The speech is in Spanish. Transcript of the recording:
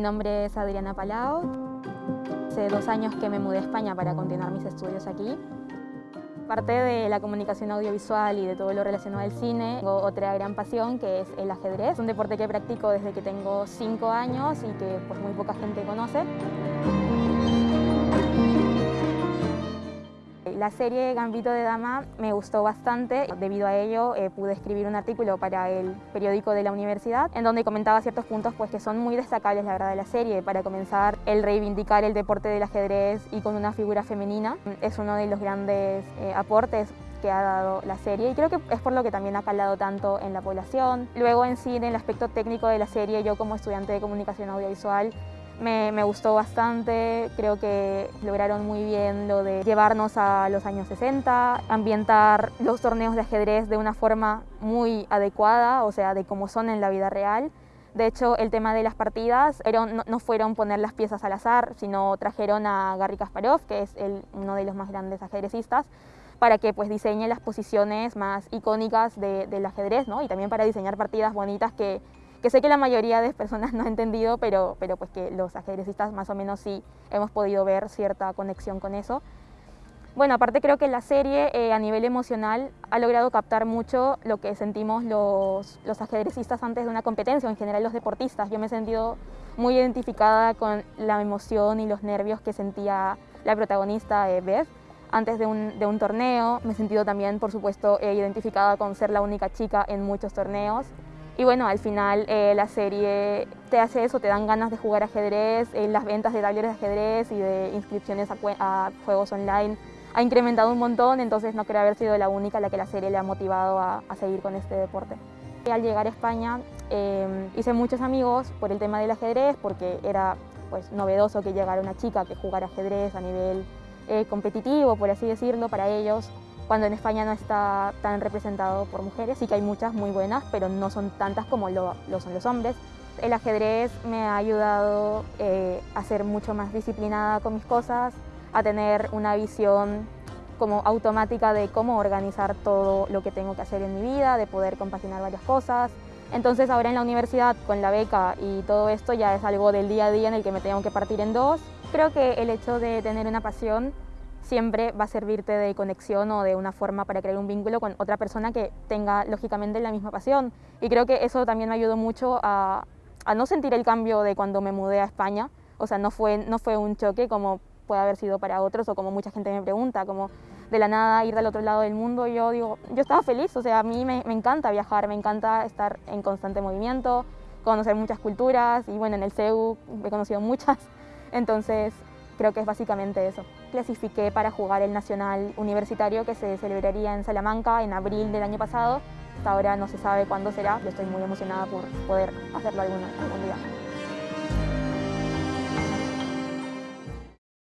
Mi nombre es Adriana Palau. Hace dos años que me mudé a España para continuar mis estudios aquí. Parte de la comunicación audiovisual y de todo lo relacionado al cine, tengo otra gran pasión que es el ajedrez, un deporte que practico desde que tengo cinco años y que pues, muy poca gente conoce. La serie Gambito de Dama me gustó bastante. Debido a ello eh, pude escribir un artículo para el periódico de la universidad en donde comentaba ciertos puntos pues, que son muy destacables la verdad de la serie. Para comenzar, el reivindicar el deporte del ajedrez y con una figura femenina es uno de los grandes eh, aportes que ha dado la serie y creo que es por lo que también ha calado tanto en la población. Luego en sí, en el aspecto técnico de la serie, yo como estudiante de comunicación audiovisual me, gustó bastante, creo que lograron muy bien lo de llevarnos a los años 60, ambientar los torneos de ajedrez de una forma muy adecuada, o sea, de cómo son en la vida real. De hecho, el tema de las partidas no, fueron poner las piezas al azar, sino trajeron a Garry Kasparov, que es uno de los más grandes ajedrecistas, para que pues diseñe las posiciones más icónicas del ajedrez, ¿no? Y también para diseñar partidas bonitas que que sé que la mayoría de personas no ha entendido, pero, pero pues que los ajedrecistas más o menos sí hemos podido ver cierta conexión con eso. Bueno, aparte creo que la serie eh, a nivel emocional ha logrado captar mucho lo que sentimos los, los ajedrecistas antes de una competencia, o en general los deportistas. Yo me he sentido muy identificada con la emoción y los nervios que sentía la protagonista eh, Beth antes de un, de un, torneo. Me he sentido también, por supuesto, eh, identificada con ser la única chica en muchos torneos. Y bueno, al final eh, la serie te hace eso, te dan ganas de jugar ajedrez, eh, las ventas de tableros de ajedrez y de inscripciones a, juegos online ha incrementado un montón, entonces no creo haber sido la única a la que la serie le ha motivado a, seguir con este deporte. Al llegar a España em, hice muchos amigos por el tema del ajedrez, porque era pues, novedoso que llegara una chica que jugara ajedrez a nivel eh, competitivo, por así decirlo, para ellos cuando en España no está tan representado por mujeres. Sí que hay muchas muy buenas, pero no son tantas como lo, son los hombres. El ajedrez me ha ayudado eh, a ser mucho más disciplinada con mis cosas, a tener una visión como automática de cómo organizar todo lo que tengo que hacer en mi vida, de poder compaginar varias cosas. Entonces ahora en la universidad con la beca y todo esto ya es algo del día a día en el que me tengo que partir en dos. Creo que el hecho de tener una pasión siempre va a servirte de conexión o de una forma para crear un vínculo con otra persona que tenga lógicamente la misma pasión. Y creo que eso también me ayudó mucho a, no sentir el cambio de cuando me mudé a España. O sea, no fue, no fue un choque como puede haber sido para otros o como mucha gente me pregunta, como de la nada ir del otro lado del mundo. Yo digo, yo estaba feliz, o sea, a mí me, me encanta viajar, me encanta estar en constante movimiento, conocer muchas culturas y bueno, en el CEU he conocido muchas. Entonces, Creo que es básicamente eso. Clasifiqué para jugar el Nacional Universitario que se celebraría en Salamanca en abril del año pasado. Hasta ahora no se sabe cuándo será, yo estoy muy emocionada por poder hacerlo algún, algún día.